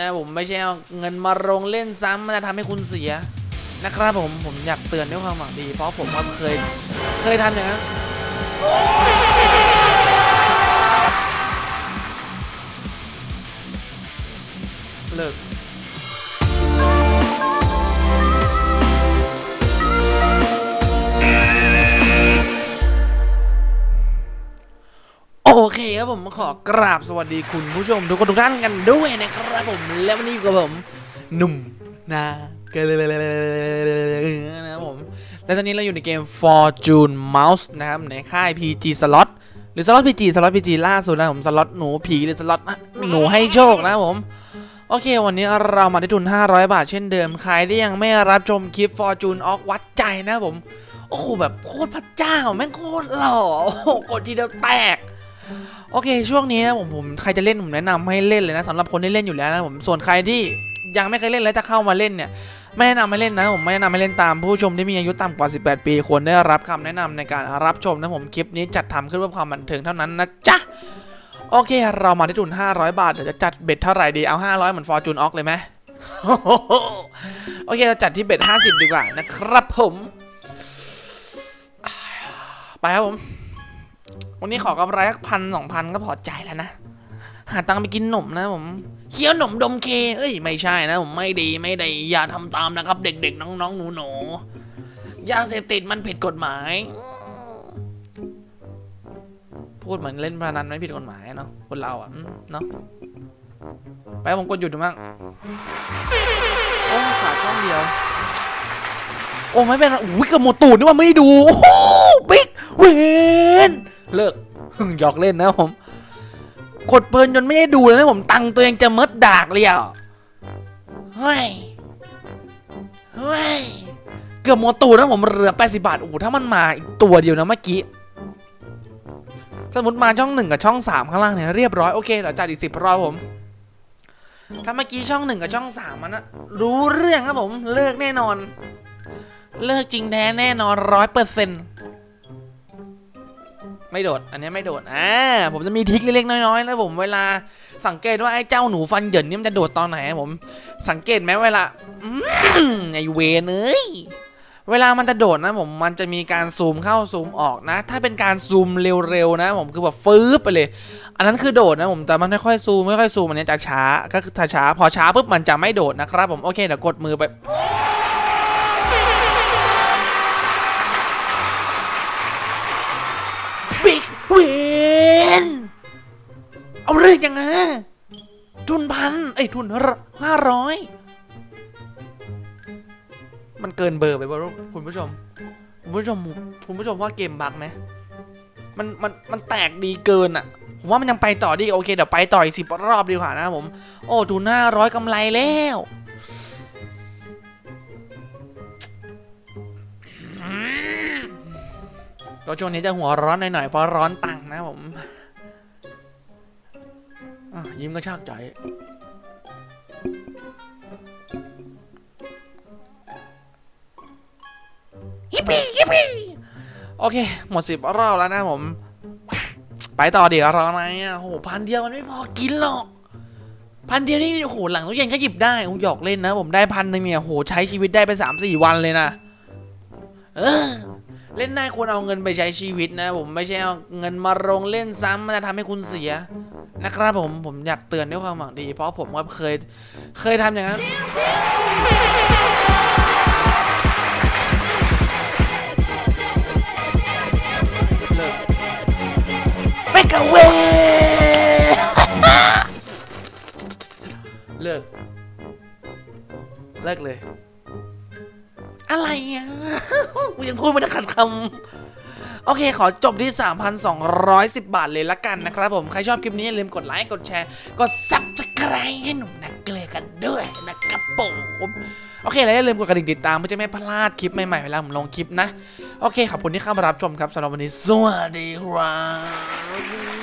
นะผมไม่ใช่เอาเงินมาลงเล่นซ้ำมันจะทำให้คุณเสียนะครับผมผมอยากเตือนด้วยความหวังดี เพราะผมก็เคยเคยทำอย่างนั้น โอเคครับผมขอกราบสวัสดีคุณผู้ชมทุกคนทุกท่านกันด้วยนะครับผมและวันนี้อยู่กับผมหนุ่มนาเกลนะครับผมและตอนนี้เราอยู่ในเกม Fortune Mouse นะครับในค่าย PG Slot หรือ Slot PG Slot PG ล่าสุดนะผมสล็อตหนูผีหรือสล็อตหนูให้โชคนะผม โอเค วันนี้เรามาที่ทุน 500 บาทเช่นเดิม ใครที่ยังไม่รับชมคลิป Fortune ออกวัดใจนะผม โอ้โหแบบโคตรพระเจ้า แม่งโคตรหล่อโอ้โหกดทีเดียวแตก โอเค ช่วงนี้นะผมผมใครจะเล่นผมแนะนำให้เล่นเลยนะสำหรับคนที่เล่นอยู่แล้วนะผมส่วนใครที่ยังไม่เคยเล่นแล้วจะเข้ามาเล่นเนี่ยไม่แนะนำให้เล่นนะผมไม่แนะนำให้เล่นตามผู้ชมที่มีอายุต่ำกว่า 18 ปีควรได้รับคำแนะนำในการรับชมนะผมคลิปนี้จัดทำขึ้นเพื่อความบันเทิงเท่านั้นนะจ๊ะโอเค เรามาที่ทุน500 บาทเดี๋ยวจะจัดเบ็ดเท่าไหร่ดีเอา 500 เหมือนฟอร์จูนออกเลยไหมโอเคเราจัดที่เบ็ด50 ดีกว่านะครับผม ไปครับผม วันนี้ขอกำไรสักพันสองพันก็พอใจแล้วนะ หาตังค์ไปกินหนมนะผมเคี้ยวหนมดมเค เอ้ยไม่ใช่นะผมไม่ดีไม่ดีอย่าทำตามนะครับ เด็กๆน้องๆหนูๆยาเสพติดมันผิดกฎหมาย พูดเหมือนเล่นพนันไม่ผิดกฎหมายเนาะคนเราอะเนาะไปผมกดหยุดดูมั่งโอ้ขาดช่องเดียว โอ้ไม่เป็นอุ้ยกระโมตูดนี่ว่าไม่ดู โอ้บิ๊กเวน เลิกหยอกเล่นนะผม กดเพลินจนไม่ได้ดูเลยนะผมตังตัวเองจะมดดากเลยอะเฮ้ยเฮ้ยเกือบหมดตูดนะผมเหลือ80บาทโอ้โหถ้ามันมาอีกตัวเดียวนะเมื่อกี้สมมติมาช่องหนึ่งกับช่องสามข้างล่างเนี่ยเรียบร้อยโอเคเดี๋ยวจัดอีกสิบรอบผมถ้าเมื่อกี้ช่องหนึ่งกับช่องสามมันนะรู้เรื่องครับผมเลิกแน่นอน เลิกจริงแท้แน่นอนร้อยเปอร์เซ็นต์ ไม่โดด อันนี้ไม่โดด อ่า ผมจะมีทริคเล็กๆน้อยๆนะผมเวลาสังเกตว่าไอ้เจ้าหนูฟันเหยินนี่มันจะโดดตอนไหนผม สังเกตไหมเวลาอืมไอเวนเอ้ยเวลามันจะโดดนะผมมันจะมีการซูมเข้าซูมออกนะ ถ้าเป็นการซูมเร็วๆนะ ผมคือแบบฟืบไปเลย อันนั้นคือโดดนะผมแต่มันไม่ค่อยซูมไม่ค่อยซูมอันนี้จะช้าก็คือถ้าช้า พอช้าปุ๊บมันจะไม่โดดนะครับผมโอเคเดี๋ยวกดมือไป เวนเอาเรื่องยังไงทุนพันไอ้ยทุนห้าร้อยมันเกินเบอร์ไปป่ะคุณผู้ชม คุณผู้ชมคุณผู้ชมว่าเกมบั๊กไหมมันมันมันแตกดีเกินอะ ผมว่ามันยังไปต่อดีโอเคเดี๋ยวไปต่ออีกสิบรอบดีกว่านะผม โอ้ทุนห้าร้อยกำไรแล้ว ก็ช่วงนี้จะหัวร้อนหน่อยๆเพราะร้อนตังค์นะผมอะยิ้มก็ชากใจฮิปปี้ฮิปปี้โอเค หมดสิบรอบแล้วนะผม ไปต่อเดี๋ยวรออะไรอะโหพันเดียวมันไม่พอกินหรอก พันเดียวนี่โหหลังตู้เย็นก็หยิบได้โอ้หยอกเล่นนะ ผมได้พันหนึ่งเนี่ยโหใช้ชีวิตได้ไปสามสี่วันเลยนะ เออ เล่นได้ควรเอาเงินไปใช้ชีวิตนะ ผมไม่ใช่เอาเงินมาลงเล่นซ้ำมันจะทำให้คุณเสียนะครับผมผมอยากเตือนด้วยความหวังดี เพราะผมก็เคยเคยทำอย่างนั้นเลิกไม่กะเวเลิกเลิกเลย อะไรอะกูยังพูดไม่ได้ขัดคำโอเค ขอจบที่ 3,210 บาทเลยละกันนะครับผม ใครชอบคลิปนี้ อย่าลืมกดไลค์ กดแชร์ กด subscribe ให้หนุ่มนักเกลอกันด้วยนะครับผมโอเค แล้วอย่าลืมกดกระดิ่งติดตามเพื่อจะไม่พลาดคลิปใหม่ๆ เวลาผมลงคลิปนะ โอเค ขอบคุณที่เข้ามารับชมครับสำหรับวันนี้ สวัสดีครับ